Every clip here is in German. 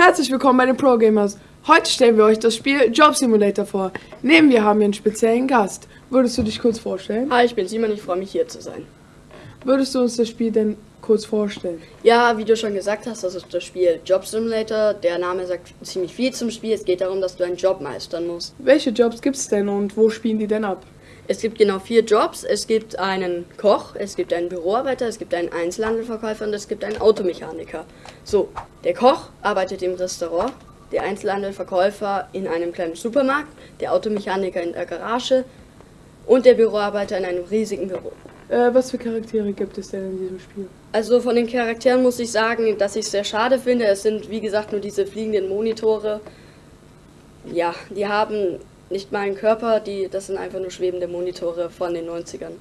Herzlich willkommen bei den Pro Gamers. Heute stellen wir euch das Spiel Job Simulator vor. Neben wir haben wir einen speziellen Gast. Würdest du dich kurz vorstellen? Hi, ich bin Simon, ich freue mich hier zu sein. Würdest du uns das Spiel denn kurz vorstellen? Ja, wie du schon gesagt hast, das ist das Spiel Job Simulator. Der Name sagt ziemlich viel zum Spiel. Es geht darum, dass du einen Job meistern musst. Welche Jobs gibt es denn und wo spielen die denn ab? Es gibt genau vier Jobs. Es gibt einen Koch, es gibt einen Büroarbeiter, es gibt einen Einzelhandelverkäufer und es gibt einen Automechaniker. So, der Koch arbeitet im Restaurant, der Einzelhandelverkäufer in einem kleinen Supermarkt, der Automechaniker in der Garage und der Büroarbeiter in einem riesigen Büro. Äh, was für Charaktere gibt es denn in diesem Spiel? Also von den Charakteren muss ich sagen, dass ich es sehr schade finde. Es sind wie gesagt nur diese fliegenden Monitore. Ja, die haben nicht mal einen Körper, die, das sind einfach nur schwebende Monitore von den 90ern.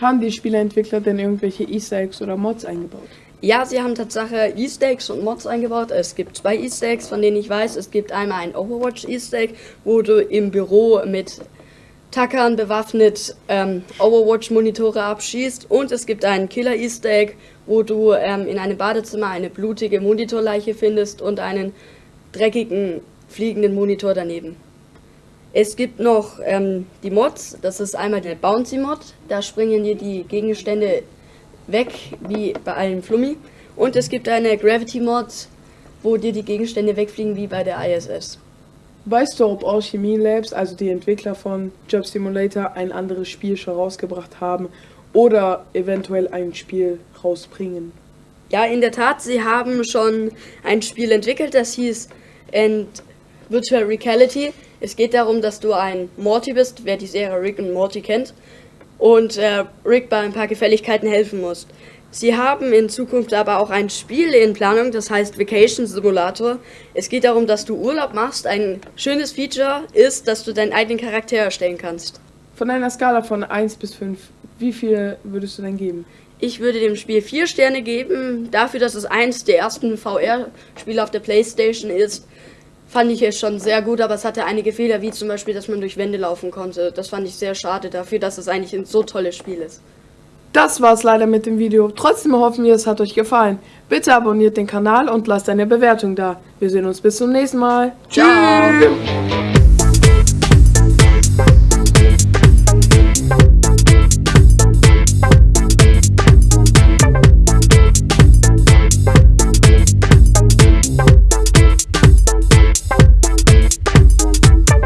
Haben die Spieleentwickler denn irgendwelche Easter Eggs oder Mods eingebaut? Ja, sie haben tatsächlich Easter Eggs und Mods eingebaut. Es gibt zwei Easter Eggs, von denen ich weiß. Es gibt einmal ein Overwatch Easter Egg, wo du im Büro mit Tackern bewaffnet ähm, Overwatch-Monitore abschießt. Und es gibt einen Killer Easter Egg, wo du ähm, in einem Badezimmer eine blutige Monitorleiche findest und einen dreckigen fliegenden Monitor daneben. Es gibt noch ähm, die Mods, das ist einmal der Bouncy Mod, da springen dir die Gegenstände weg, wie bei einem Flummi. Und es gibt eine Gravity Mod, wo dir die Gegenstände wegfliegen, wie bei der ISS. Weißt du, ob Alchemy Labs, also die Entwickler von Job Simulator, ein anderes Spiel schon rausgebracht haben oder eventuell ein Spiel rausbringen? Ja, in der Tat, sie haben schon ein Spiel entwickelt, das hieß End Virtual Reality. Es geht darum, dass du ein Morty bist, wer die Serie Rick und Morty kennt, und äh, Rick bei ein paar Gefälligkeiten helfen musst. Sie haben in Zukunft aber auch ein Spiel in Planung, das heißt Vacation Simulator. Es geht darum, dass du Urlaub machst. Ein schönes Feature ist, dass du deinen eigenen Charakter erstellen kannst. Von einer Skala von 1 bis 5, wie viel würdest du denn geben? Ich würde dem Spiel 4 Sterne geben, dafür, dass es eins der ersten VR-Spiele auf der Playstation ist fand ich es schon sehr gut, aber es hatte einige Fehler, wie zum Beispiel, dass man durch Wände laufen konnte. Das fand ich sehr schade dafür, dass es eigentlich ein so tolles Spiel ist. Das war's leider mit dem Video. Trotzdem hoffen wir, es hat euch gefallen. Bitte abonniert den Kanal und lasst eine Bewertung da. Wir sehen uns bis zum nächsten Mal. Ciao. Tschüss.